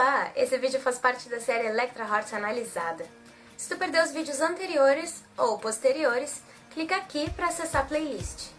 Olá! Esse vídeo faz parte da série Electra Heart Analisada. Se tu perdeu os vídeos anteriores ou posteriores, clica aqui para acessar a playlist.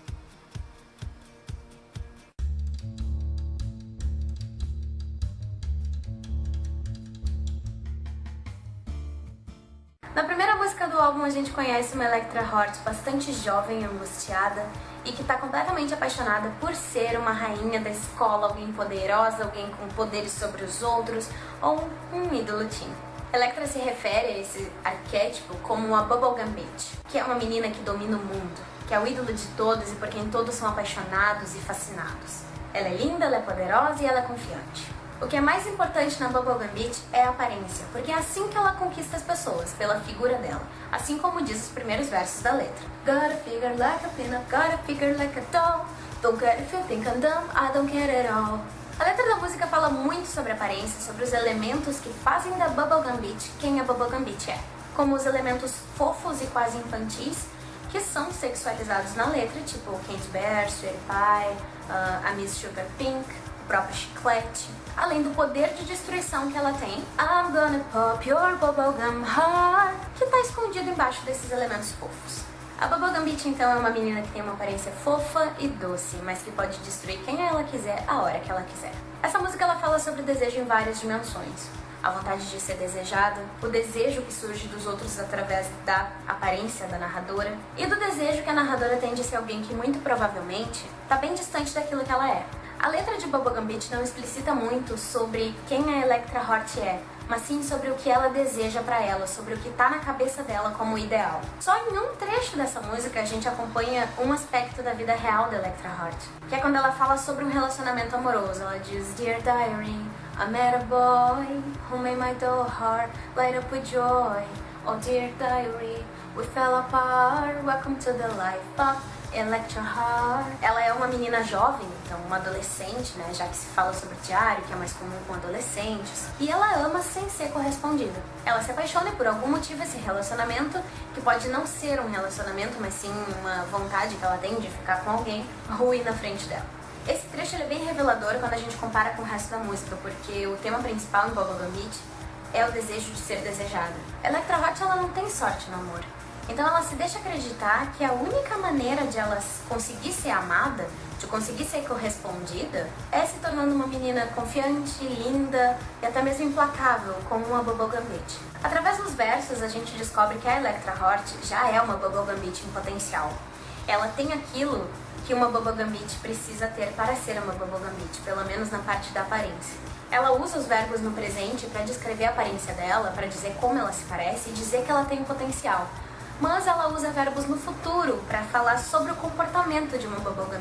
Na primeira música do álbum a gente conhece uma Electra Heart bastante jovem e angustiada e que está completamente apaixonada por ser uma rainha da escola, alguém poderosa, alguém com poderes sobre os outros ou um ídolo teen. Electra se refere a esse arquétipo como a Bubblegum Bitch, que é uma menina que domina o mundo, que é o ídolo de todos e por quem todos são apaixonados e fascinados. Ela é linda, ela é poderosa e ela é confiante. O que é mais importante na Bubblegum Beach é a aparência, porque é assim que ela conquista as pessoas, pela figura dela, assim como diz os primeiros versos da letra. Got a figure like a peanut, got a figure like a doll, don't care if you think I'm dumb, I don't care at all. A letra da música fala muito sobre aparência, sobre os elementos que fazem da Bubblegum Beach quem a Bubblegum Beach é, como os elementos fofos e quase infantis, que são sexualizados na letra, tipo Candy Bear, Sweetie Pie, uh, a Miss Sugar Pink, próprio chiclete, além do poder de destruição que ela tem, I'm gonna pop your bubblegum heart, que está escondido embaixo desses elementos fofos. A Bubblegum Beach, então, é uma menina que tem uma aparência fofa e doce, mas que pode destruir quem ela quiser, a hora que ela quiser. Essa música ela fala sobre desejo em várias dimensões. A vontade de ser desejada, o desejo que surge dos outros através da aparência da narradora, e do desejo que a narradora tem de ser alguém que muito provavelmente está bem distante daquilo que ela é. A letra de Bubblegum Beach não explicita muito sobre quem a Electra Hort é, mas sim sobre o que ela deseja para ela, sobre o que tá na cabeça dela como ideal. Só em um trecho dessa música a gente acompanha um aspecto da vida real da Electra Hort, que é quando ela fala sobre um relacionamento amoroso. Ela diz, Dear Diary, I met a boy who made my dull heart light up with joy. Oh dear diary, we fell apart, welcome to the life of Electra Heart. Ela é uma menina jovem, então uma adolescente, né, já que se fala sobre diário, que é mais comum com adolescentes. E ela ama sem ser correspondida. Ela se apaixona e por algum motivo esse relacionamento, que pode não ser um relacionamento, mas sim uma vontade que ela tem de ficar com alguém, rui na frente dela. Esse trecho é bem revelador quando a gente compara com o resto da música, porque o tema principal em Bubblegum Beach é o desejo de ser desejada. Electra Hot ela não tem sorte no amor. Então ela se deixa acreditar que a única maneira de ela conseguir ser amada, de conseguir ser correspondida, é se tornando uma menina confiante, linda e até mesmo implacável, como uma Bubblegum Bitch. Através dos versos, a gente descobre que a Electra Hort já é uma Bubblegum Bitch em potencial. Ela tem aquilo que uma Bubblegum Bitch precisa ter para ser uma Bubblegum Bitch, pelo menos na parte da aparência. Ela usa os verbos no presente para descrever a aparência dela, para dizer como ela se parece e dizer que ela tem potencial, mas ela usa verbos no futuro para falar sobre o comportamento de uma bubblegum.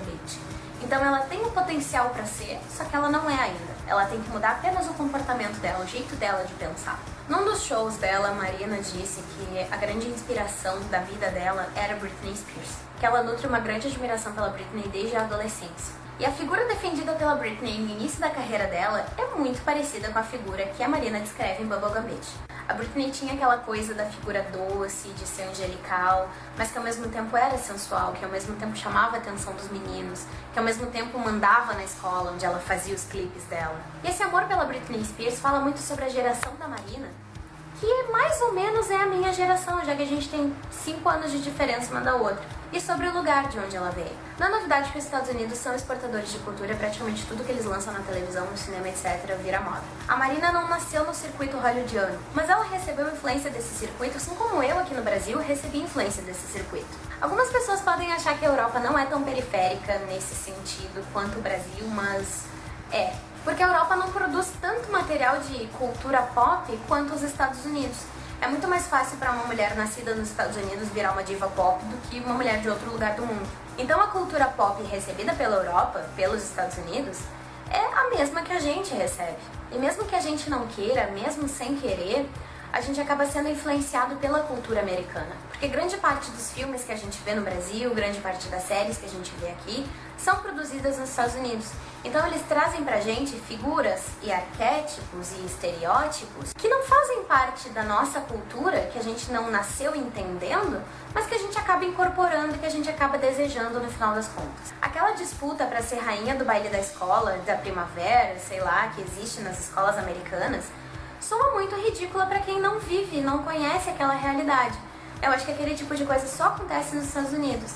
Então ela tem o potencial para ser, só que ela não é ainda. Ela tem que mudar apenas o comportamento dela, o jeito dela de pensar. Num dos shows dela, Marina disse que a grande inspiração da vida dela era Britney Spears, que ela nutre uma grande admiração pela Britney desde a adolescência. E a figura defendida pela Britney no início da carreira dela é muito parecida com a figura que a Marina descreve em Bubblegum Beach. A Britney tinha aquela coisa da figura doce, de ser angelical, mas que ao mesmo tempo era sensual, que ao mesmo tempo chamava a atenção dos meninos, que ao mesmo tempo mandava na escola onde ela fazia os clipes dela. E esse amor pela Britney Spears fala muito sobre a geração da Marina, que mais ou menos é a minha geração, já que a gente tem 5 anos de diferença uma da outra e sobre o lugar de onde ela veio. É novidade que os Estados Unidos são exportadores de cultura, praticamente tudo que eles lançam na televisão, no cinema, etc. vira moda. A Marina não nasceu no circuito hollywoodiano, mas ela recebeu influência desse circuito, assim como eu aqui no Brasil recebi influência desse circuito. Algumas pessoas podem achar que a Europa não é tão periférica nesse sentido quanto o Brasil, mas é. Porque a Europa não produz tanto material de cultura pop quanto os Estados Unidos. É muito mais fácil para uma mulher nascida nos Estados Unidos virar uma diva pop do que uma mulher de outro lugar do mundo. Então a cultura pop recebida pela Europa, pelos Estados Unidos, é a mesma que a gente recebe. E mesmo que a gente não queira, mesmo sem querer, a gente acaba sendo influenciado pela cultura americana. Porque grande parte dos filmes que a gente vê no Brasil, grande parte das séries que a gente vê aqui, são produzidas nos Estados Unidos. Então eles trazem pra gente figuras e arquétipos e estereótipos que não fazem parte da nossa cultura, que a gente não nasceu entendendo, mas que a gente acaba incorporando e que a gente acaba desejando no final das contas. Aquela disputa para ser rainha do baile da escola, da primavera, sei lá, que existe nas escolas americanas, soa muito ridícula para quem não vive, não conhece aquela realidade. Eu acho que aquele tipo de coisa só acontece nos Estados Unidos.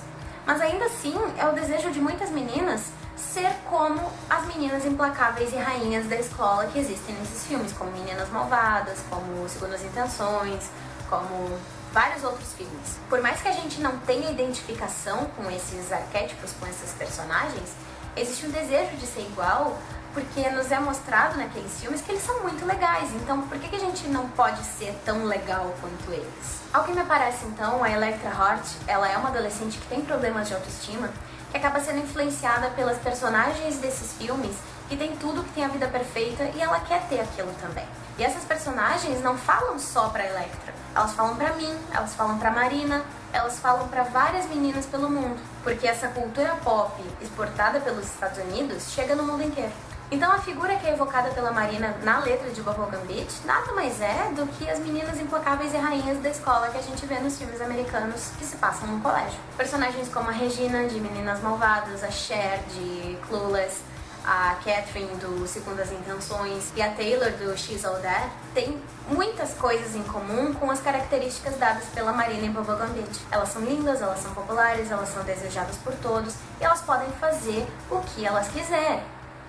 Mas ainda assim, é o desejo de muitas meninas ser como as meninas implacáveis e rainhas da escola que existem nesses filmes, como Meninas Malvadas, como Segundas Intenções, como vários outros filmes. Por mais que a gente não tenha identificação com esses arquétipos, com esses personagens, existe um desejo de ser igual porque nos é mostrado naqueles filmes que eles são muito legais, então por que, que a gente não pode ser tão legal quanto eles? Ao que me parece então, a Electra Hort, ela é uma adolescente que tem problemas de autoestima, que acaba sendo influenciada pelas personagens desses filmes, que tem tudo, que tem a vida perfeita e ela quer ter aquilo também. E essas personagens não falam só pra Electra, elas falam pra mim, elas falam pra Marina, elas falam para várias meninas pelo mundo, porque essa cultura pop exportada pelos Estados Unidos chega no mundo inteiro. Então a figura que é evocada pela Marina na letra de Bubblegum Beach nada mais é do que as meninas implacáveis e rainhas da escola que a gente vê nos filmes americanos que se passam no colégio. Personagens como a Regina, de Meninas Malvadas, a Cher, de Clueless, a Catherine do Segundas Intenções e a Taylor do She's All That têm muitas coisas em comum com as características dadas pela Marina em Bubblegum Beach. Elas são lindas, elas são populares, elas são desejadas por todos e elas podem fazer o que elas quiserem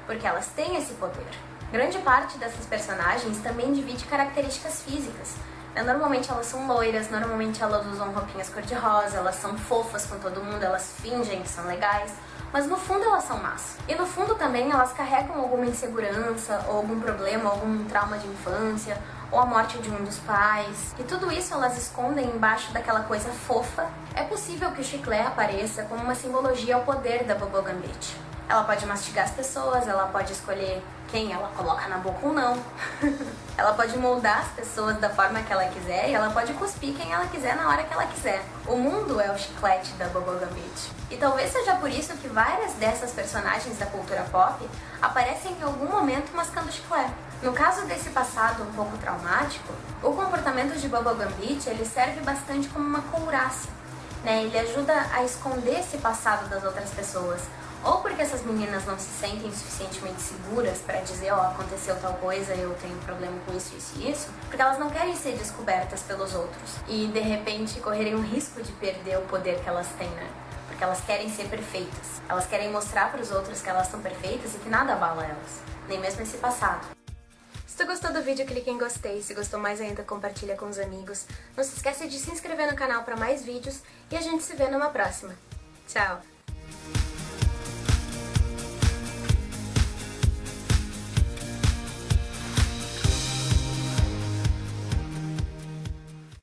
porque elas têm esse poder. Grande parte dessas personagens também divide características físicas. Né, normalmente elas são loiras, normalmente elas usam roupinhas cor-de-rosa, elas são fofas com todo mundo, elas fingem que são legais, mas no fundo elas são más. E no fundo também elas carregam alguma insegurança, ou algum problema, algum trauma de infância, ou a morte de um dos pais. E tudo isso elas escondem embaixo daquela coisa fofa. É possível que o chiclete apareça como uma simbologia ao poder da Bobo Gambit. Ela pode mastigar as pessoas, ela pode escolher quem ela coloca na boca ou não. ela pode moldar as pessoas da forma que ela quiser e ela pode cuspir quem ela quiser na hora que ela quiser. O mundo é o chiclete da Bobo Gambit. E talvez seja por isso que várias dessas personagens da cultura pop aparecem em algum momento mascando chiclete. No caso desse passado um pouco traumático, o comportamento de Bobo Gambit ele serve bastante como uma couraça. Né? Ele ajuda a esconder esse passado das outras pessoas, ou porque essas meninas não se sentem suficientemente seguras para dizer, ó, oh, aconteceu tal coisa, eu tenho problema com isso, isso e isso, porque elas não querem ser descobertas pelos outros e de repente correrem o risco de perder o poder que elas têm, né? Porque elas querem ser perfeitas. Elas querem mostrar para os outros que elas são perfeitas e que nada abala elas, nem mesmo esse passado. Se tu gostou do vídeo, clique em gostei. Se gostou mais ainda, compartilha com os amigos. Não se esqueça de se inscrever no canal para mais vídeos e a gente se vê numa próxima. Tchau!